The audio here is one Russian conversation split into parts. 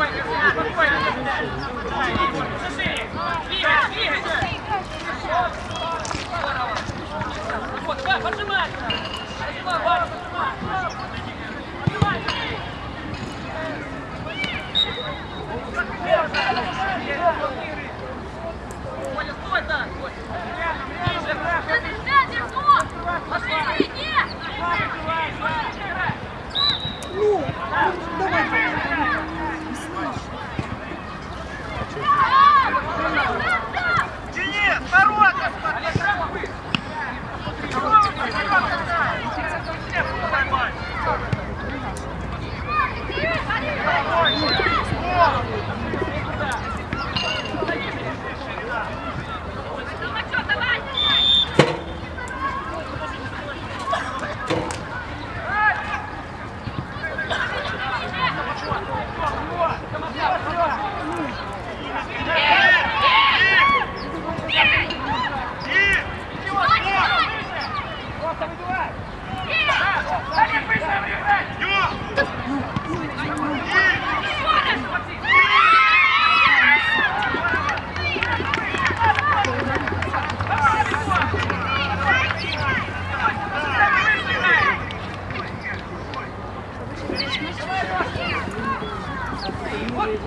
Спокойно, спокойно.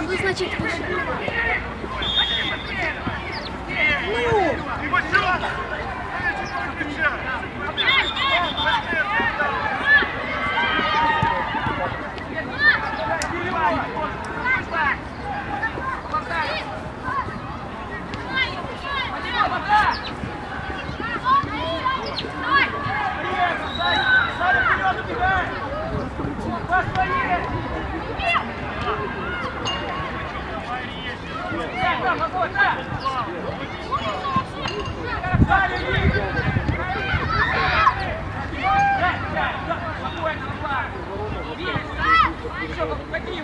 Буду, значит, выше. Ну!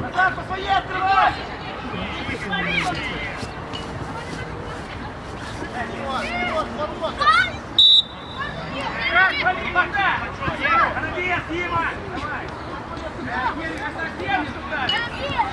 Назад по своей открывай! Дима! Давай! Реагируй, а совсем не туда! Реагируй!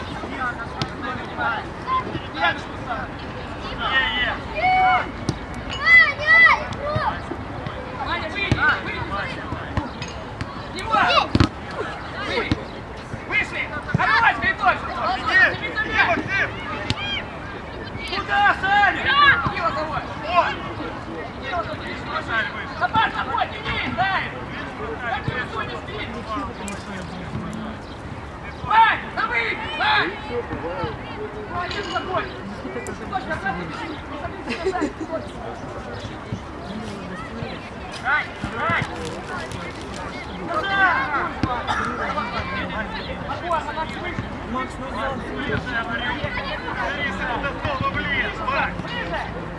Макс, назад! Ближе, ближе! Алиса, это снова ближе! Макс! Ближе!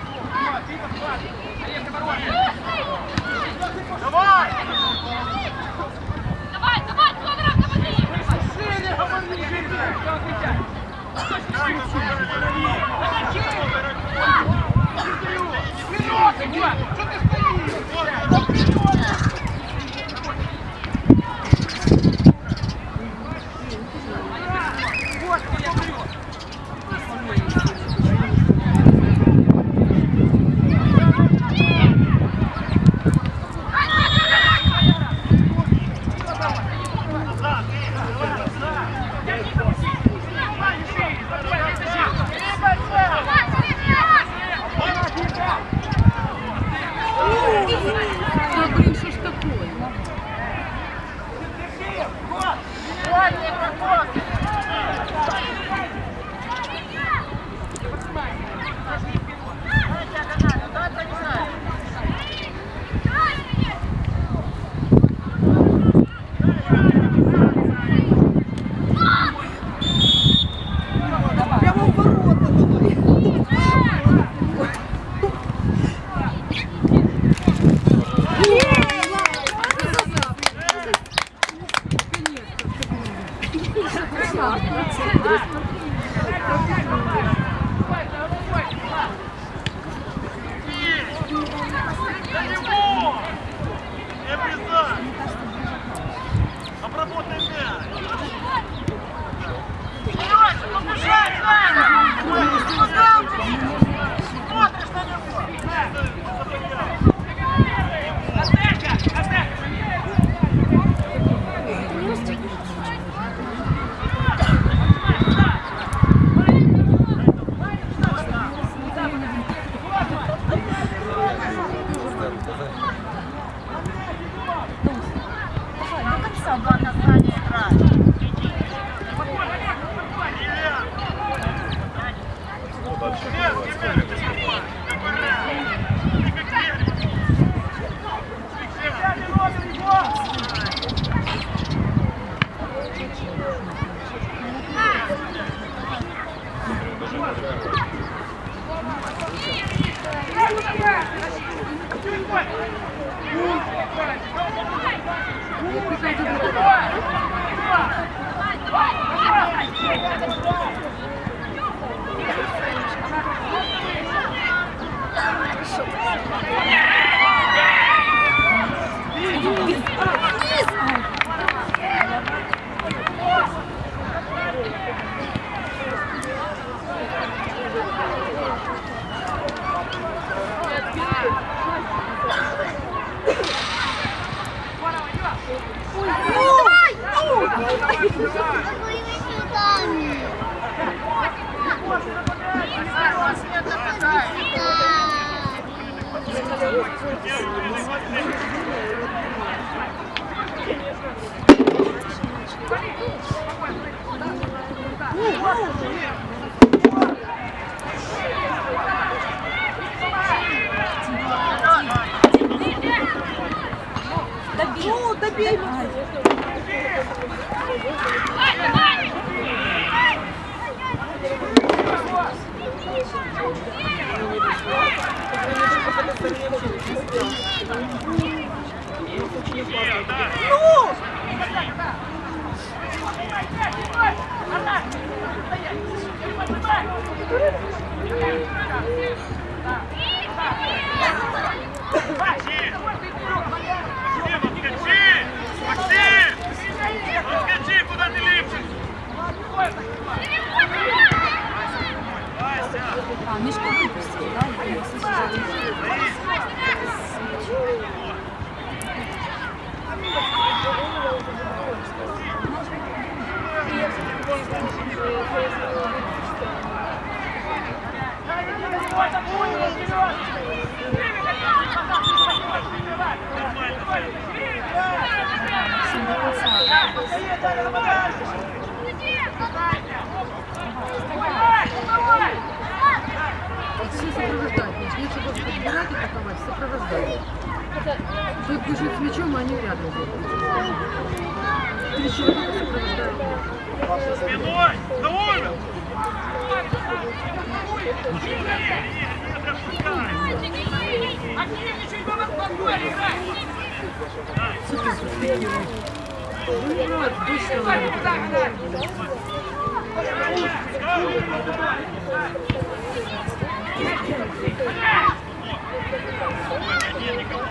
Что ты стоишь? Добей! Ну! Максим, Тут бежит с мячом, а они рядом будут. Три человека сопровождают. Спиной! Не, не пропускай! Ну вот, точно. Иди!